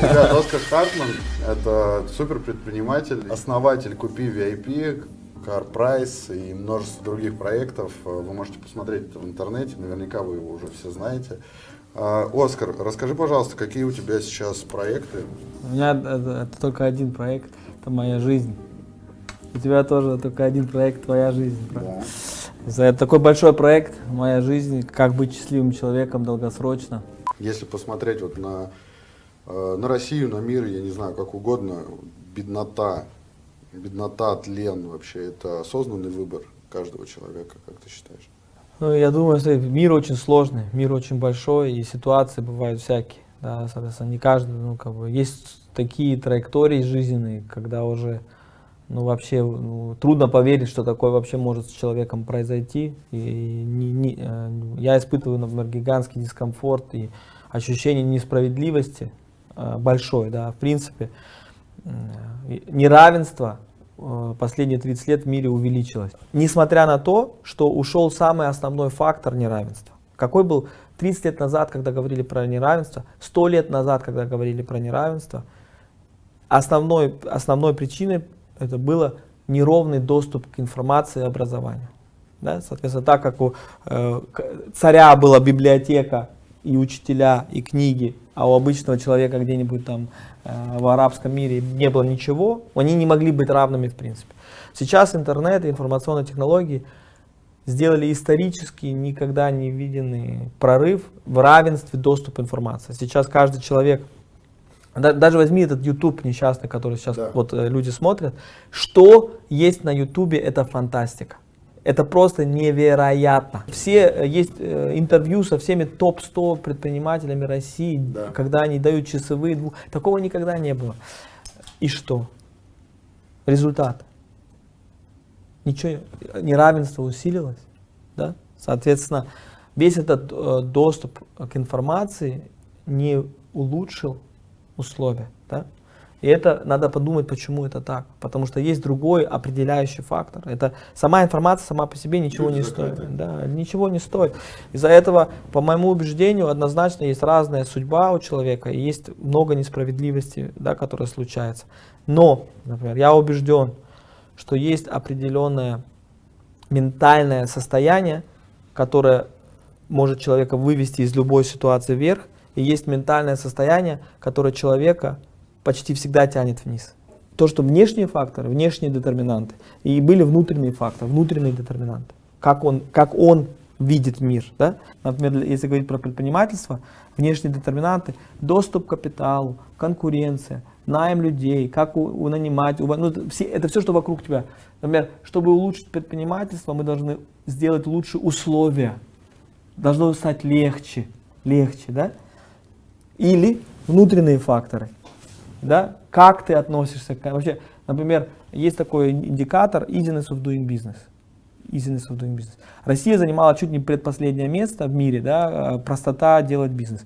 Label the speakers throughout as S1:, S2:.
S1: Ребят, Оскар Хартман – это супер предприниматель, основатель Купи VIP, Car Price и множество других проектов. Вы можете посмотреть это в интернете, наверняка вы его уже все знаете. А, Оскар, расскажи, пожалуйста, какие у тебя сейчас проекты?
S2: У меня это, это только один проект, это моя жизнь. У тебя тоже только один проект, твоя жизнь. Да. Это такой большой проект, моя жизнь, как быть счастливым человеком долгосрочно.
S1: Если посмотреть вот на, на Россию, на мир, я не знаю, как угодно, беднота, беднота, тлен вообще, это осознанный выбор каждого человека, как ты считаешь?
S2: Ну, я думаю, что мир очень сложный, мир очень большой, и ситуации бывают всякие. Да, соответственно, не каждый, ну, как бы, есть такие траектории жизненные, когда уже, ну, вообще, ну, трудно поверить, что такое вообще может с человеком произойти. И не, не, э, я испытываю, например, гигантский дискомфорт и ощущение несправедливости э, большой, да, в принципе, неравенство э, последние 30 лет в мире увеличилось. Несмотря на то, что ушел самый основной фактор неравенства. Какой был 30 лет назад, когда говорили про неравенство, 100 лет назад, когда говорили про неравенство, основной, основной причиной это было неровный доступ к информации и образованию. Да? Соответственно, так как у э, царя была библиотека и учителя, и книги, а у обычного человека где-нибудь там э, в арабском мире не было ничего, они не могли быть равными в принципе. Сейчас интернет и информационные технологии сделали исторически никогда не виденный прорыв в равенстве доступа информации. Сейчас каждый человек, даже возьми этот YouTube несчастный, который сейчас да. вот э, люди смотрят, что есть на YouTube, это фантастика. Это просто невероятно. Все, э, есть э, интервью со всеми топ-100 предпринимателями России, да. когда они дают часовые. Двух... Такого никогда не было. И что? Результат. Ничего, неравенство усилилось. Да? Соответственно, весь этот э, доступ к информации не улучшил условия. Да? И это надо подумать, почему это так. Потому что есть другой определяющий фактор. Это сама информация сама по себе ничего не стоит. Да, ничего не стоит. Из-за этого, по моему убеждению, однозначно есть разная судьба у человека, и есть много несправедливости, да, которая случается. Но, например, я убежден, что есть определенное ментальное состояние, которое может человека вывести из любой ситуации вверх, и есть ментальное состояние, которое человека почти всегда тянет вниз. То, что внешние факторы, внешние детерминанты, и были внутренние факторы, внутренние детерминанты. Как он, как он видит мир. Да? Например, если говорить про предпринимательство, внешние детерминанты, доступ к капиталу, конкуренция, найм людей, как у, у нанимать, у, ну, все, это все, что вокруг тебя. Например, чтобы улучшить предпринимательство, мы должны сделать лучшие условия. Должно стать легче, легче, да? Или внутренние факторы да, как ты относишься к... Вообще, например, есть такой индикатор easiness of doing business. Easiness of doing business. Россия занимала чуть не предпоследнее место в мире, да, э, простота делать бизнес.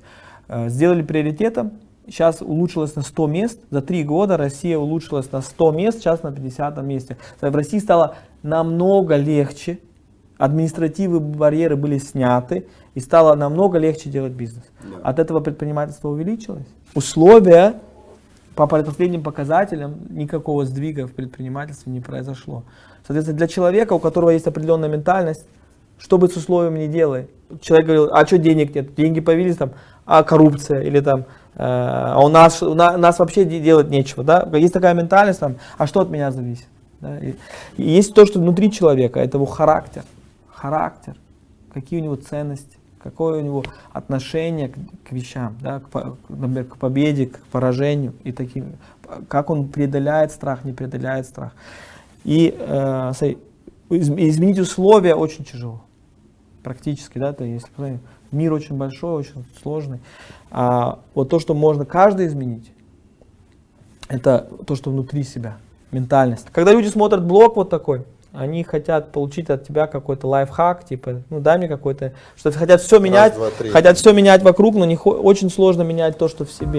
S2: Э, сделали приоритетом, сейчас улучшилось на 100 мест, за 3 года Россия улучшилась на 100 мест, сейчас на 50 месте. В России стало намного легче, административные барьеры были сняты, и стало намного легче делать бизнес. Да. От этого предпринимательство увеличилось. Условия по последним показателям никакого сдвига в предпринимательстве не произошло. Соответственно, для человека, у которого есть определенная ментальность, что бы с условиями не делай. Человек говорил, а что денег нет? Деньги появились там, а коррупция или там, э, а у нас, у нас вообще делать нечего. Да? Есть такая ментальность, там, а что от меня зависит? Да? И есть то, что внутри человека, это его характер. Характер, какие у него ценности какое у него отношение к, к вещам, да, к, например, к победе, к поражению и таким, как он преодоляет страх, не преодоляет страх. И э, изменить условия очень тяжело, практически, да, то есть мир очень большой, очень сложный. А вот то, что можно каждый изменить, это то, что внутри себя, ментальность. Когда люди смотрят блог вот такой, они хотят получить от тебя какой-то лайфхак, типа, ну дай мне какой-то, что хотят все менять, Раз, два, хотят все менять вокруг, но не очень сложно менять то, что в себе.